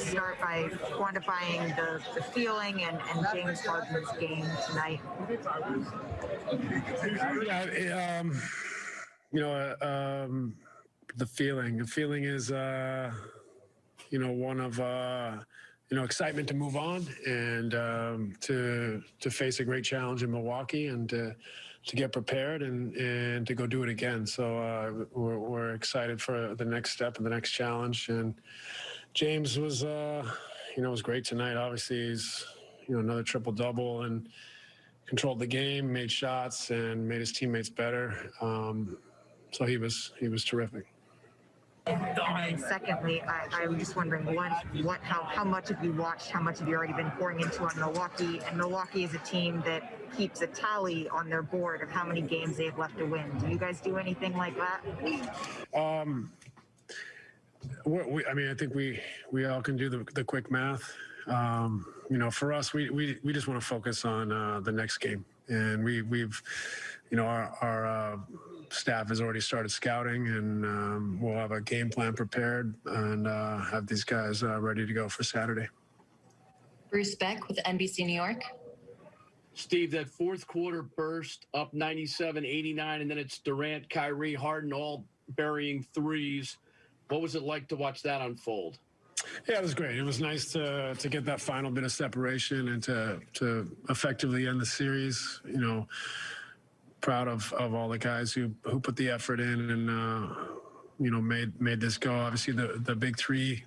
just start by quantifying the, the feeling and, and James Harden's game tonight? Yeah, it, um, you know, uh, um, the feeling. The feeling is, uh, you know, one of uh, you know excitement to move on and um, to to face a great challenge in Milwaukee and to to get prepared and and to go do it again. So uh, we're, we're excited for the next step and the next challenge. And James was, uh, you know, was great tonight. Obviously, he's you know another triple double and controlled the game, made shots, and made his teammates better. Um, so he was he was terrific. And then secondly, I, I'm just wondering what, what, how, how much have you watched? How much have you already been pouring into on Milwaukee? And Milwaukee is a team that keeps a tally on their board of how many games they have left to win. Do you guys do anything like that? Um, we, we, I mean, I think we we all can do the, the quick math. Um, you know, for us, we we, we just want to focus on uh, the next game, and we we've, you know, our our uh, staff has already started scouting, and um, we'll have a game plan prepared and uh, have these guys uh, ready to go for Saturday. Bruce Beck with NBC New York. Steve, that fourth quarter burst up 97 89, and then it's Durant, Kyrie, Harden all burying threes. What was it like to watch that unfold? Yeah, it was great. It was nice to to get that final bit of separation and to to effectively end the series. You know, proud of of all the guys who who put the effort in and. Uh, you know, made made this go. Obviously, the the big three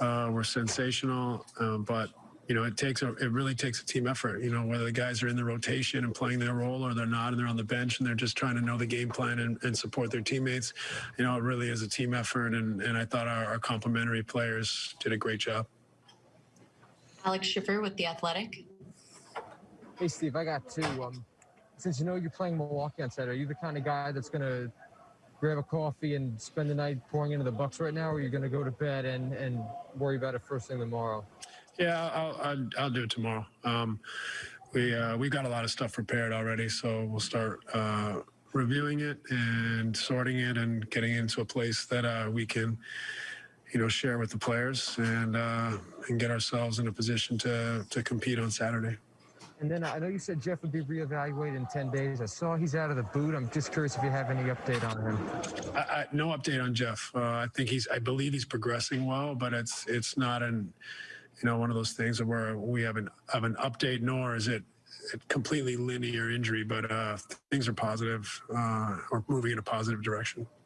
uh, were sensational, uh, but you know, it takes a, it really takes a team effort. You know, whether the guys are in the rotation and playing their role or they're not and they're on the bench and they're just trying to know the game plan and, and support their teammates. You know, it really is a team effort. And, and I thought our, our complementary players did a great job. Alex Schiffer with The Athletic. Hey, Steve, I got two. Um, since you know you're playing Milwaukee on Saturday, are you the kind of guy that's going to grab a coffee and spend the night pouring into the Bucks right now, or are you going to go to bed and, and worry about it first thing tomorrow? Yeah, I'll, I'll, I'll do it tomorrow. Um, we uh, we've got a lot of stuff prepared already, so we'll start uh, reviewing it and sorting it and getting into a place that uh, we can, you know, share with the players and uh, and get ourselves in a position to to compete on Saturday. And then I know you said Jeff would be reevaluated in 10 days. I saw he's out of the boot. I'm just curious if you have any update on him. I, I, no update on Jeff. Uh, I think he's. I believe he's progressing well, but it's it's not an you know, one of those things where we have an have an update, nor is it completely linear injury, but uh, things are positive uh, or moving in a positive direction.